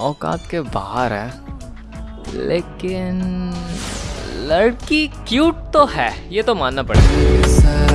औकात के बाहर है। लेकिन लड़की क्यूट तो है ये तो मानना पड़ेगा।